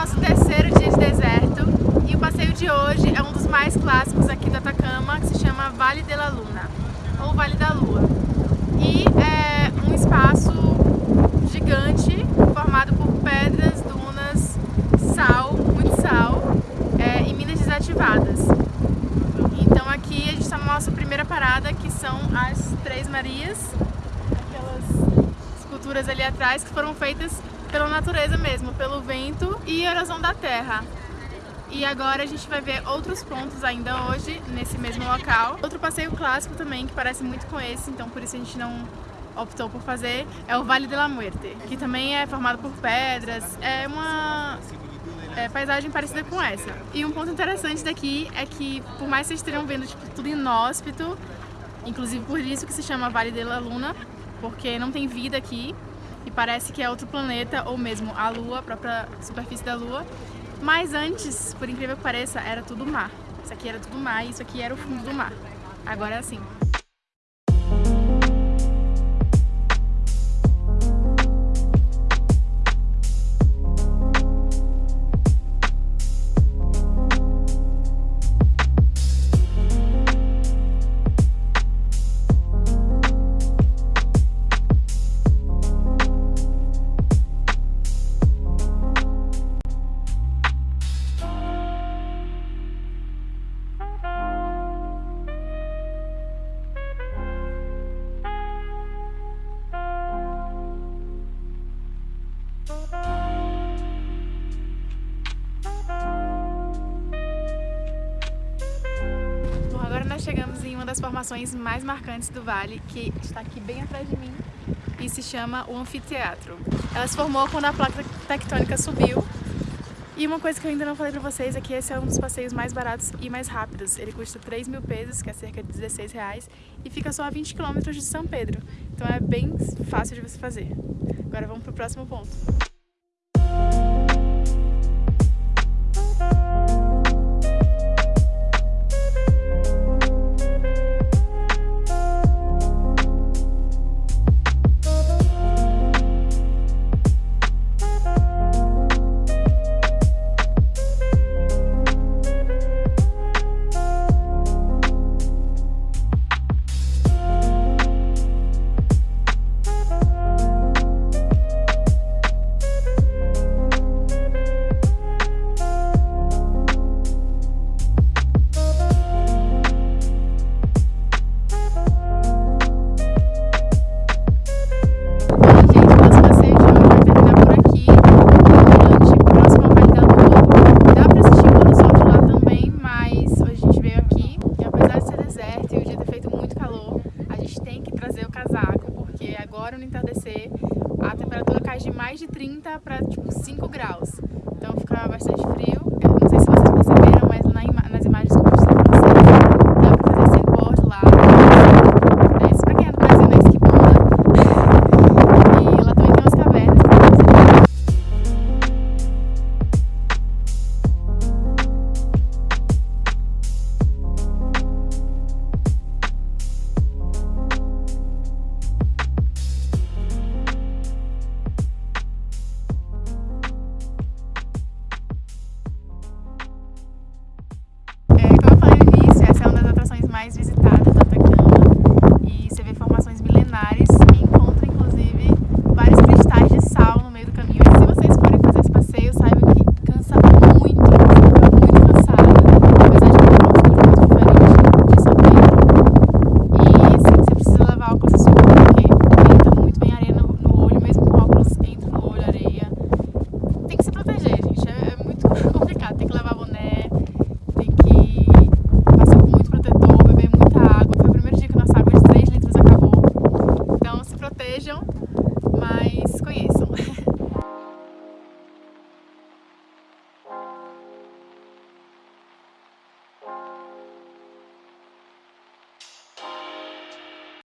nosso terceiro dia de deserto e o passeio de hoje é um dos mais clássicos aqui do Atacama, que se chama Vale de la Luna, ou Vale da Lua. E é um espaço gigante formado por pedras, dunas, sal, muito sal é, e minas desativadas. Então aqui a gente está na nossa primeira parada, que são as Três Marias, aquelas esculturas ali atrás que foram feitas pela natureza mesmo, pelo vento e erosão da terra. E agora a gente vai ver outros pontos ainda hoje, nesse mesmo local. Outro passeio clássico também, que parece muito com esse, então por isso a gente não optou por fazer, é o Vale de la Muerte, que também é formado por pedras, é uma é, paisagem parecida com essa. E um ponto interessante daqui é que, por mais que vocês estejam vendo tipo, tudo inóspito, inclusive por isso que se chama Vale de la Luna, porque não tem vida aqui e parece que é outro planeta ou mesmo a Lua, a própria superfície da Lua. Mas antes, por incrível que pareça, era tudo mar. Isso aqui era tudo mar e isso aqui era o fundo do mar. Agora é assim. Nós chegamos em uma das formações mais marcantes do vale, que está aqui bem atrás de mim, e se chama o Anfiteatro. Ela se formou quando a placa tectônica subiu, e uma coisa que eu ainda não falei pra vocês é que esse é um dos passeios mais baratos e mais rápidos. Ele custa 3 mil pesos, que é cerca de 16 reais, e fica só a 20 quilômetros de São Pedro. Então é bem fácil de você fazer. Agora vamos pro próximo ponto. 30 para tipo 5 graus. Então fica bastante frio. Eu não sei se vocês perceberam.